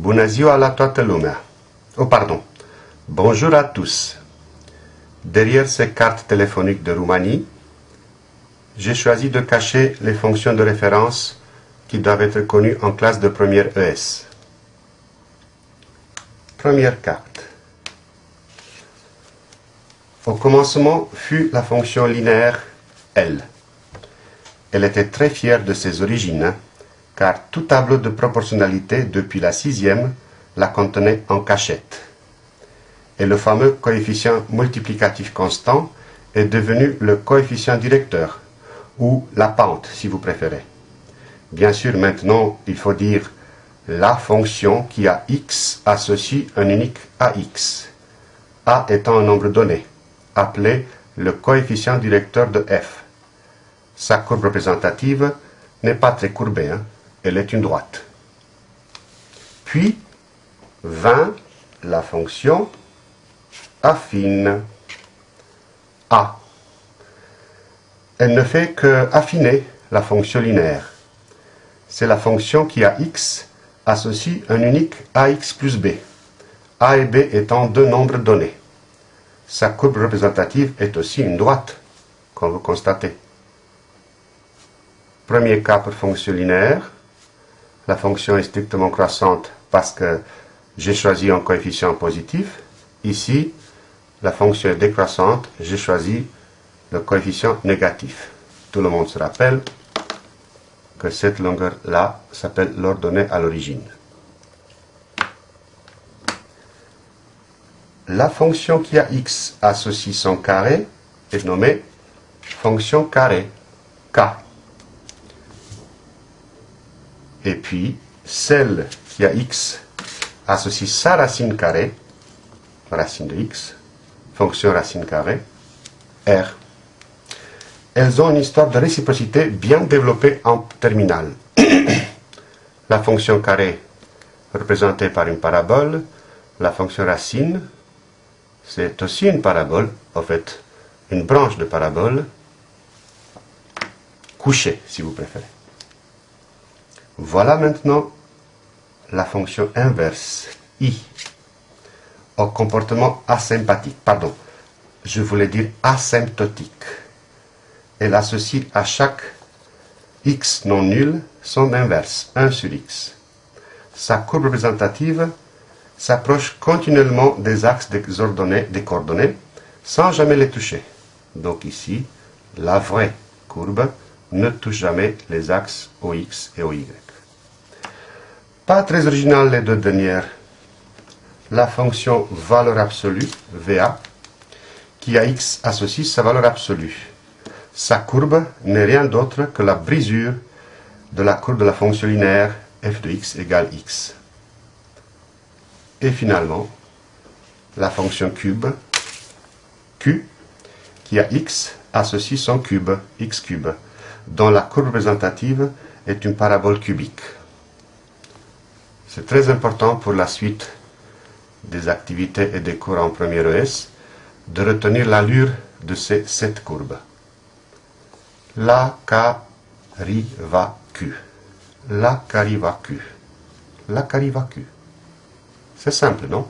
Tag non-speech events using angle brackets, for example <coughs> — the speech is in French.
Bună ziua la. Oh, pardon. Bonjour à tous. Derrière ces cartes téléphoniques de Roumanie, j'ai choisi de cacher les fonctions de référence qui doivent être connues en classe de première ES. Première carte. Au commencement fut la fonction linéaire L. Elle était très fière de ses origines, car tout tableau de proportionnalité depuis la sixième la contenait en cachette. Et le fameux coefficient multiplicatif constant est devenu le coefficient directeur, ou la pente si vous préférez. Bien sûr, maintenant, il faut dire la fonction qui a x associe un unique à x, a étant un nombre donné, appelé le coefficient directeur de f. Sa courbe représentative n'est pas très courbée, hein elle est une droite. Puis, 20, la fonction affine. A. Elle ne fait que affiner la fonction linéaire. C'est la fonction qui a x associe un unique ax plus b, a et b étant deux nombres donnés. Sa courbe représentative est aussi une droite, comme vous constatez. Premier cas pour fonction linéaire, la fonction est strictement croissante parce que j'ai choisi un coefficient positif. Ici, la fonction est décroissante, j'ai choisi le coefficient négatif. Tout le monde se rappelle que cette longueur-là s'appelle l'ordonnée à l'origine. La fonction qui a x associe son carré est nommée fonction carré, k. Et puis, celle qui a x associe sa racine carrée, racine de x, fonction racine carrée, r. Elles ont une histoire de réciprocité bien développée en terminale. <coughs> la fonction carrée représentée par une parabole, la fonction racine, c'est aussi une parabole, en fait, une branche de parabole, couchée, si vous préférez. Voilà maintenant la fonction inverse, i, au comportement asympathique, pardon, je voulais dire asymptotique. Elle associe à chaque x non nul son inverse, 1 sur x. Sa courbe représentative s'approche continuellement des axes des, ordonnées, des coordonnées sans jamais les toucher. Donc ici, la vraie courbe ne touche jamais les axes OX et OY. Pas très original les deux dernières. La fonction valeur absolue, VA, qui à x associe sa valeur absolue. Sa courbe n'est rien d'autre que la brisure de la courbe de la fonction linéaire f de x égale x. Et finalement, la fonction cube, q, qui à x associe son cube, x cube, dont la courbe représentative est une parabole cubique. C'est très important pour la suite des activités et des cours en première ES de retenir l'allure de ces sept courbes. La, ca, ri, va, q. La, ca, ri, va, q. La, ca, ri, va, q. C'est simple, non?